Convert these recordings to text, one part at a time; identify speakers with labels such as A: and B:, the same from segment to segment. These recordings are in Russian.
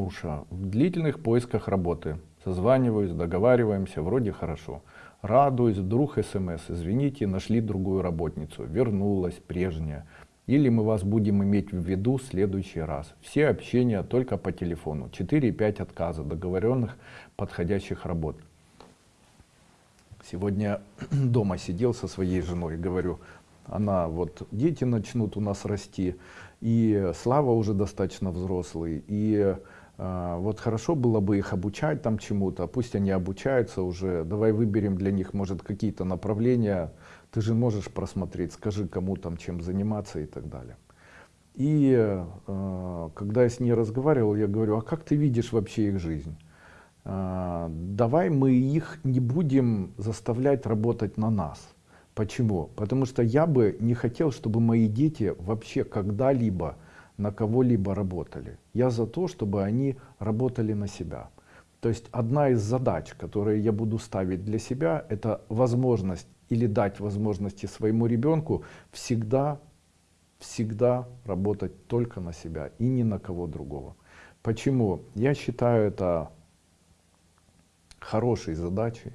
A: Уша. В длительных поисках работы. Созваниваюсь, договариваемся, вроде хорошо. Радуюсь, вдруг смс, извините, нашли другую работницу, вернулась прежняя. Или мы вас будем иметь в виду в следующий раз. Все общения только по телефону. 4-5 отказа договоренных подходящих работ. Сегодня дома сидел со своей женой, говорю, она вот, дети начнут у нас расти, и Слава уже достаточно взрослый, и вот хорошо было бы их обучать там чему-то, пусть они обучаются уже, давай выберем для них, может, какие-то направления, ты же можешь просмотреть, скажи, кому там чем заниматься и так далее. И э, когда я с ней разговаривал, я говорю, а как ты видишь вообще их жизнь? Э, давай мы их не будем заставлять работать на нас. Почему? Потому что я бы не хотел, чтобы мои дети вообще когда-либо на кого-либо работали. Я за то, чтобы они работали на себя. То есть одна из задач, которые я буду ставить для себя, это возможность или дать возможности своему ребенку всегда, всегда работать только на себя и ни на кого другого. Почему? Я считаю это хорошей задачей.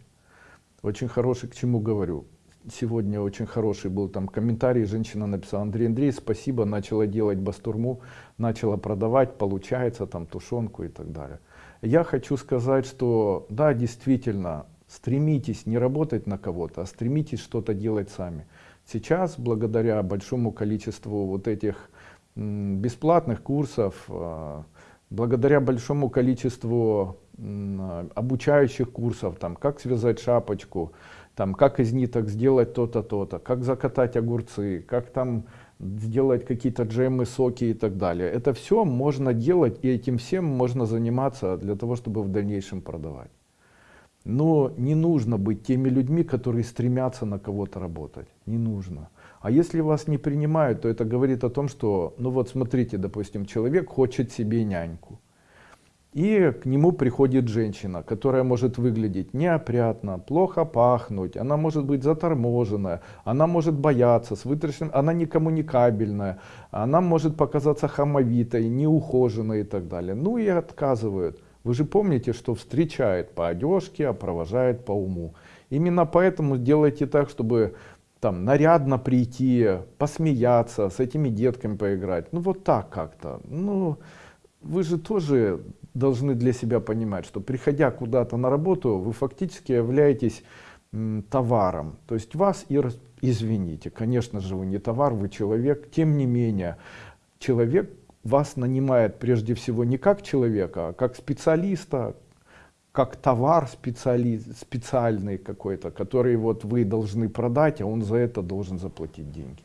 A: Очень хороший, к чему говорю сегодня очень хороший был там комментарий, женщина написала, Андрей Андрей, спасибо, начала делать бастурму, начала продавать, получается там тушенку и так далее. Я хочу сказать, что да, действительно, стремитесь не работать на кого-то, а стремитесь что-то делать сами. Сейчас, благодаря большому количеству вот этих бесплатных курсов, а, благодаря большому количеству обучающих курсов, там, как связать шапочку, там, как из ниток сделать то-то, то-то, как закатать огурцы, как там сделать какие-то джемы, соки и так далее. Это все можно делать, и этим всем можно заниматься для того, чтобы в дальнейшем продавать. Но не нужно быть теми людьми, которые стремятся на кого-то работать. Не нужно. А если вас не принимают, то это говорит о том, что, ну вот смотрите, допустим, человек хочет себе няньку. И к нему приходит женщина, которая может выглядеть неопрятно, плохо пахнуть, она может быть заторможенная, она может бояться, с вытраченным, она не коммуникабельная, она может показаться хамовитой, неухоженной и так далее. Ну и отказывают. Вы же помните, что встречает по одежке, а провожает по уму. Именно поэтому делайте так, чтобы там нарядно прийти, посмеяться, с этими детками поиграть. Ну вот так как-то. Ну, вы же тоже должны для себя понимать, что приходя куда-то на работу, вы фактически являетесь товаром. То есть вас и, извините, конечно же вы не товар, вы человек, тем не менее, человек вас нанимает прежде всего не как человека, а как специалиста, как товар специали, специальный какой-то, который вот вы должны продать, а он за это должен заплатить деньги.